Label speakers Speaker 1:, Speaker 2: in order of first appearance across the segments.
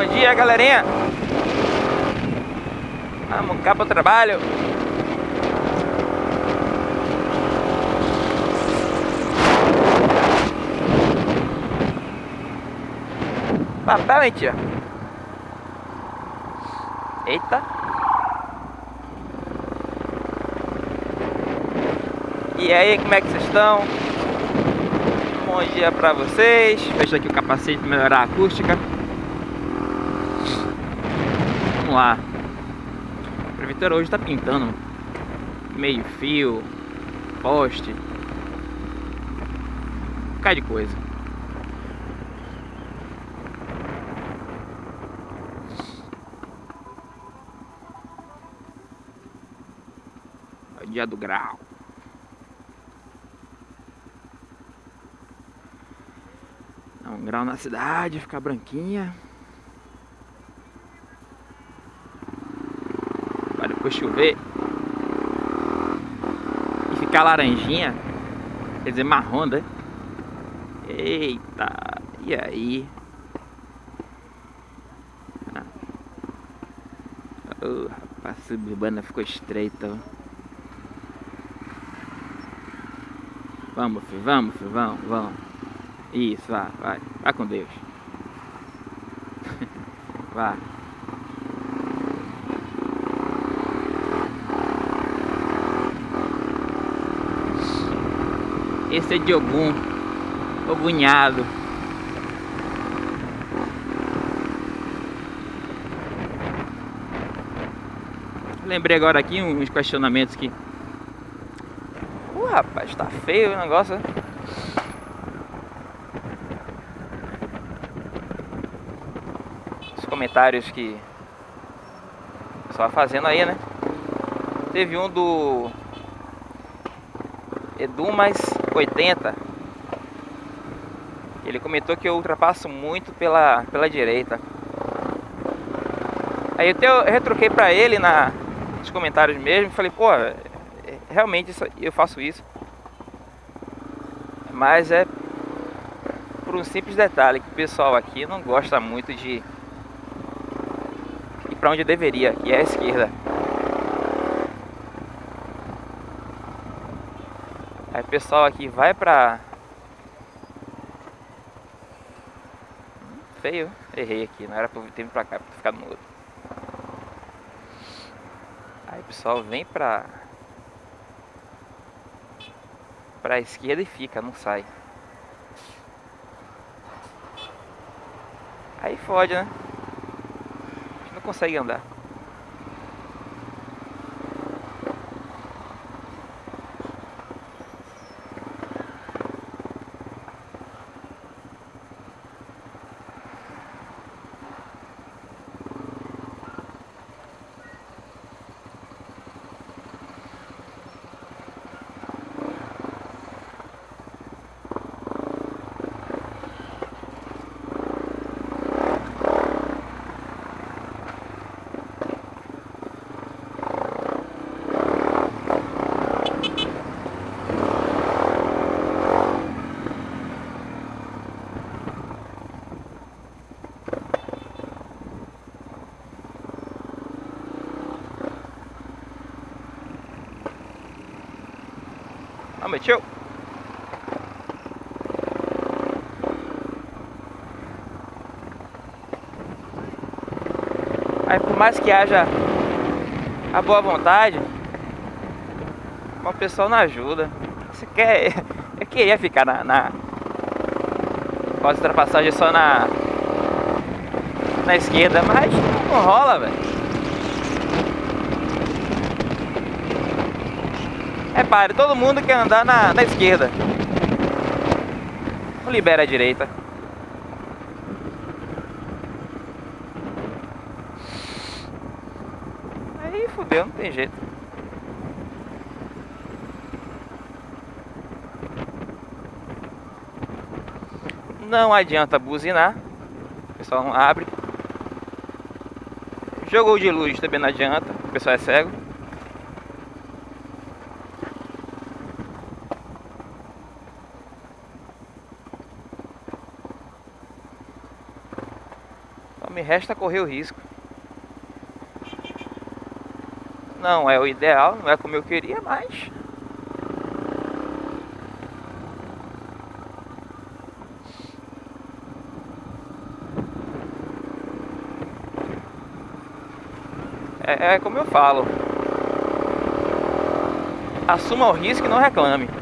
Speaker 1: Bom dia, galerinha. Vamos cá pro trabalho. Papel, hein? Eita. E aí, como é que vocês estão? Bom dia pra vocês. Fecha aqui o capacete para melhorar a acústica. Vamos lá. A prefeitura hoje está pintando meio fio, poste, um bocado de coisa. É dia do grau. Um grau na cidade, ficar branquinha. Depois chover. E ficar laranjinha. Quer dizer, marrom, né? Eita, e aí? Ah. Oh, rapaz, a suburbana ficou estreita. Vamos, filho, vamos, filho, vamos, vamos. Isso, vai, vai. Vai com Deus. vai. Esse é de Ogum. Ogunhado. Lembrei agora aqui uns questionamentos que... Uh, rapaz, tá feio o negócio, né? Os comentários que... O pessoal fazendo aí, né? Teve um do... Edu mais 80 Ele comentou que eu ultrapasso muito pela, pela direita. Aí eu, te, eu retruquei pra ele na, nos comentários mesmo Falei, pô, é, realmente isso, eu faço isso. Mas é por um simples detalhe Que o pessoal aqui não gosta muito de Ir pra onde deveria, que é a esquerda Aí o pessoal aqui vai pra... Feio, errei aqui, não era pra ter vindo pra cá, pra ficar no outro. Aí o pessoal vem pra... Pra esquerda e fica, não sai. Aí fode, né? A gente não consegue andar. Vamos, tio. Aí por mais que haja a boa vontade, o pessoal não ajuda. Você quer. Eu queria ficar na. na com as ultrapassagens só na. Na esquerda, mas não rola, velho. Repare, todo mundo quer andar na, na esquerda. Não libera a direita. Aí fudeu, não tem jeito. Não adianta buzinar. O pessoal não abre. Jogou de luz também não adianta. O pessoal é cego. Só me resta correr o risco. Não é o ideal, não é como eu queria, mas é, é como eu falo. Assuma o risco e não reclame.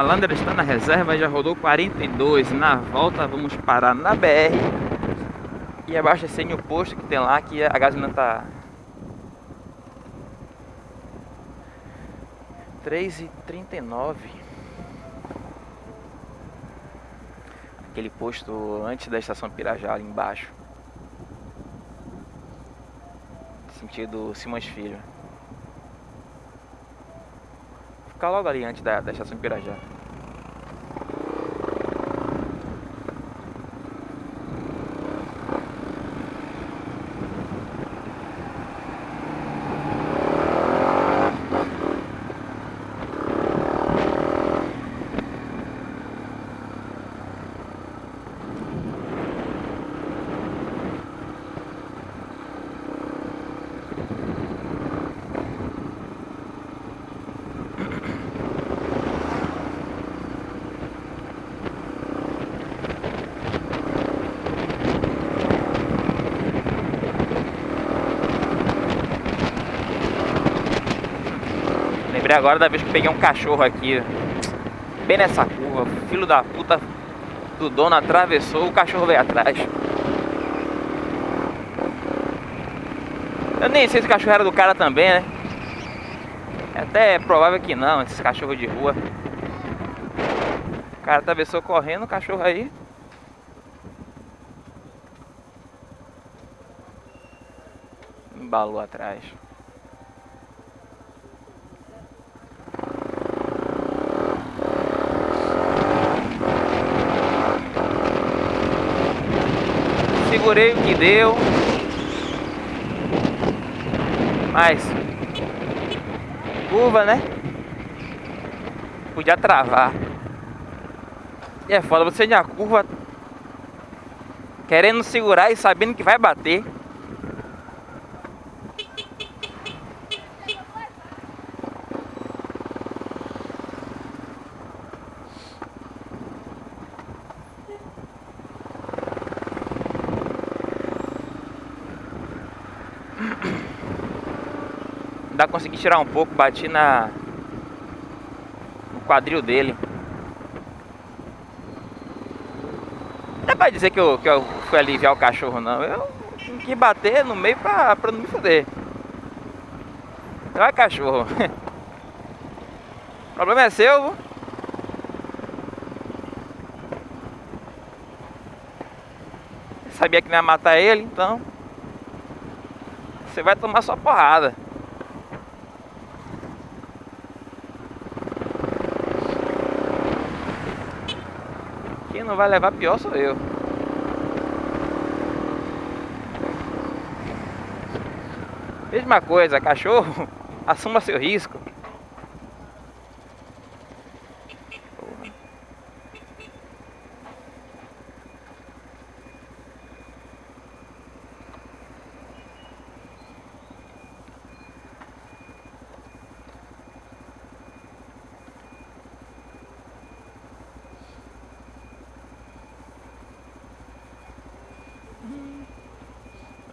Speaker 1: Lander está na reserva, já rodou 42. Na volta vamos parar na BR e abastecer o posto que tem lá que a gasolina tá 3,39. Aquele posto antes da estação Pirajá ali embaixo. Sentido Simões Filho. Ficar logo ali antes da, da estação Pirajá. Lembrei agora da vez que peguei um cachorro aqui. Bem nessa curva. Filho da puta do dono atravessou, o cachorro veio atrás. Eu nem sei se o cachorro era do cara também, né? É até provável que não, esses cachorros de rua. O cara atravessou correndo, o cachorro aí. Embalou atrás. Segurei o que deu. Mas curva, né? Podia travar. E é foda, você na curva querendo segurar e sabendo que vai bater. Consegui tirar um pouco, bati na no quadril dele. Não é pra dizer que eu, que eu fui aliviar o cachorro não. Eu que bater no meio pra, pra não me foder. Não é cachorro. o problema é seu. sabia que não ia matar ele, então você vai tomar sua porrada. Quem não vai levar pior sou eu. Mesma coisa, cachorro, assuma seu risco.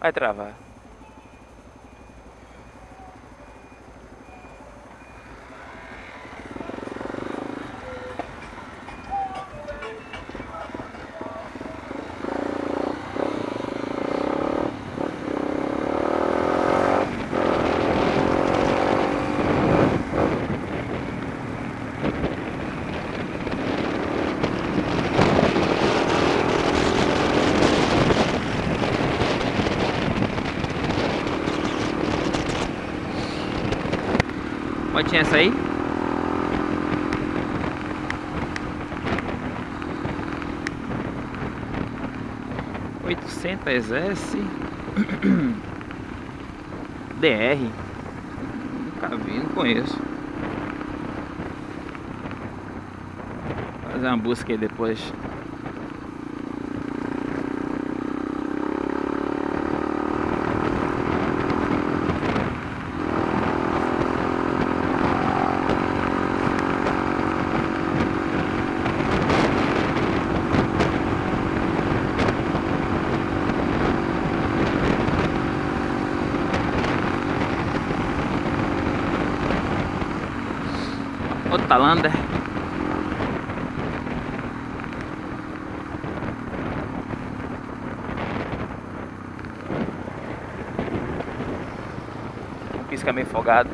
Speaker 1: Vai travar. motinha sair? Oitocentas S. DR Nunca vi, não conheço. Vou Fazer uma busca aí depois. Outalander Pisca meio folgado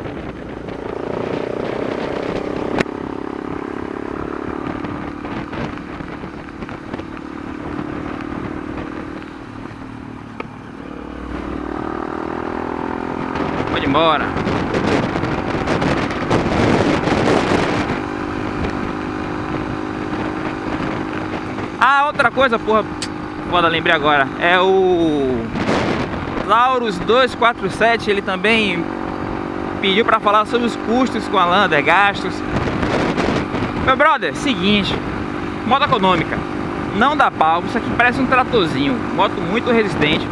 Speaker 1: Pode ir embora Ah, outra coisa, porra. Foda, lembrei agora. É o Laurus 247, ele também pediu pra falar sobre os custos com a Lander, gastos. Meu brother, seguinte, moto econômica, não dá pau, isso aqui parece um tratorzinho, moto muito resistente.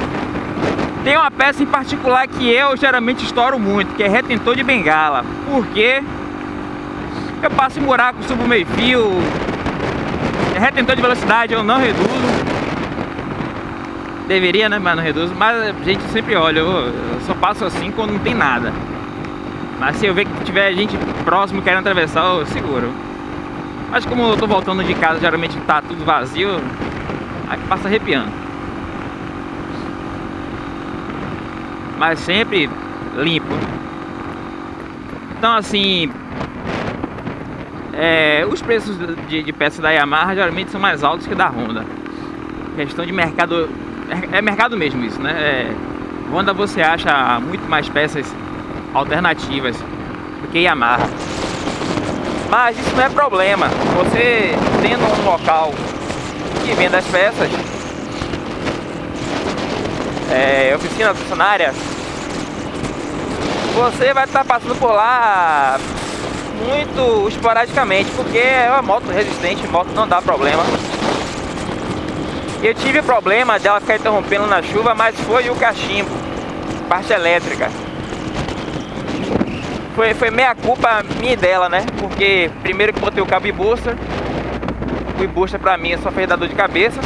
Speaker 1: Tem uma peça em particular que eu geralmente estouro muito, que é retentor de bengala. Porque eu passo em buraco, subo meio fio, retentor de velocidade eu não reduzo. Deveria, né? Mas não reduzo. Mas a gente sempre olha, eu, só passo assim quando não tem nada. Mas se eu ver que tiver gente próximo querendo atravessar, eu seguro. Mas como eu tô voltando de casa, geralmente tá tudo vazio, aí passa arrepiando. Mas sempre limpo. Então assim, é, os preços de, de, peças da Yamaha geralmente são mais altos que da Honda. Questão de mercado, é, é mercado mesmo isso, né? É, Honda você acha muito mais peças alternativas do que Yamaha. Mas isso não é problema. Você tendo um local que vende as peças, é, oficina funcionária, você vai estar passando por lá muito esporadicamente, porque é uma moto resistente, moto não dá problema. Eu tive problema dela ficar interrompendo na chuva, mas foi o cachimbo, parte elétrica. Foi, foi meia culpa minha e dela, né? Porque primeiro que botei o cabo e booster, o booster pra mim só fez dar dor de cabeça.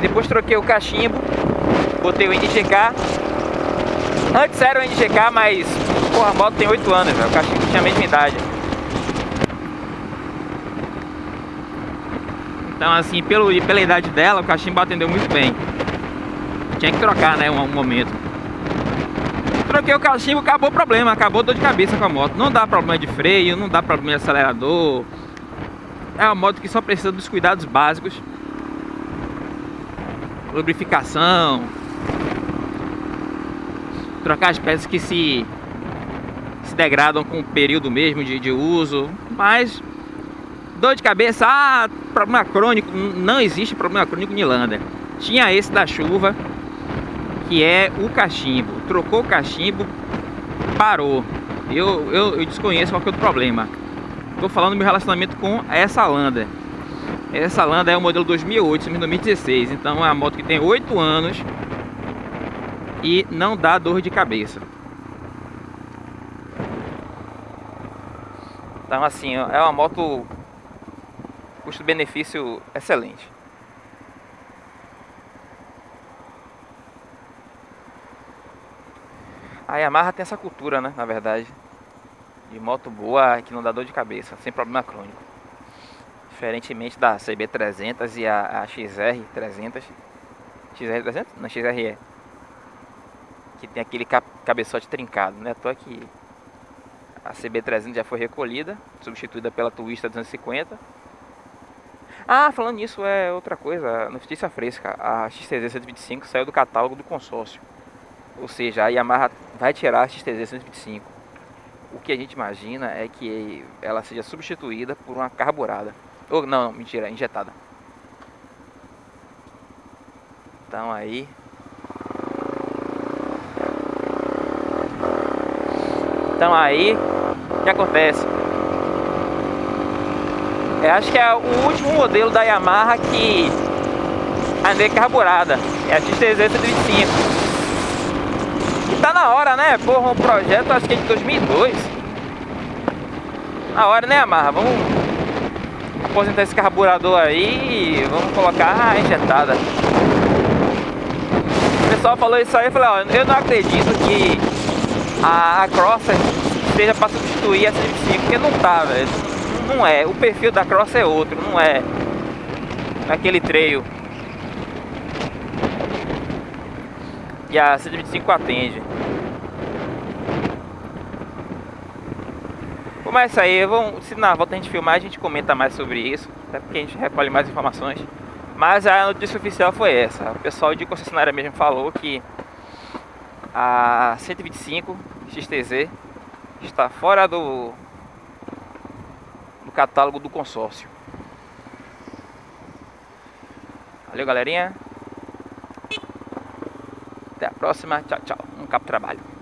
Speaker 1: Depois troquei o cachimbo, botei o NGK. Antes era o NGK, mas Porra, a moto tem 8 anos, velho. O cachimbo tinha a mesma idade. Então, assim, pelo, pela idade dela, o cachimbo atendeu muito bem. Tinha que trocar, né, um, um momento. Troquei o cachimbo, acabou o problema, acabou dor de cabeça com a moto. Não dá problema de freio, não dá problema de acelerador. É uma moto que só precisa dos cuidados básicos. Lubrificação. Trocar as peças que se se degradam com o período mesmo de, de uso, mas dor de cabeça, ah, problema crônico, não existe problema crônico em Lander. Tinha esse da chuva, que é o cachimbo. Trocou o cachimbo, parou. Eu, eu, eu desconheço qual que é o problema. Estou falando do meu relacionamento com essa Lander. Essa Lander é o modelo 2008, 2016. Então é uma moto que tem 8 anos e não dá dor de cabeça. Então assim, é uma moto custo-benefício excelente. A Yamaha tem essa cultura, né, na verdade, de moto boa que não dá dor de cabeça, sem problema crônico. Diferentemente da CB300 e a, a XR300. XR300? Não, XRE. Que tem aquele cabeçote trincado, né? Tô aqui a CB300 já foi recolhida, substituída pela Twista 250. Ah, falando nisso, é outra coisa, notícia fresca. A XTZ 125 saiu do catálogo do consórcio. Ou seja, a Yamaha vai tirar a XTZ 125. O que a gente imagina é que ela seja substituída por uma carburada. Ou não, mentira, injetada. Então aí. Então aí, o que acontece? Eu acho que é o último modelo da Yamaha que ainda é carburada. É a XTZ 125. E tá na hora, né? Porra, um projeto acho que é de 2002. Na hora, né, Yamaha? Vamos aposentar esse carburador aí e vamos colocar a injetada. O pessoal falou isso aí, eu falei, ó, eu não acredito que a, a Crosser esteja para substituir a 125, porque não tá, velho. Não é, o perfil da Crosser é outro, não é aquele treio que a 125 atende. Mas isso aí, vamos, se na volta a gente filmar, a gente comenta mais sobre isso, até porque a gente recolhe mais informações. Mas a notícia oficial foi essa. O pessoal de concessionária mesmo falou que a 125 XTZ está fora do, do catálogo do consórcio. Valeu, galerinha. Até a próxima. Tchau, tchau. Um capo trabalho.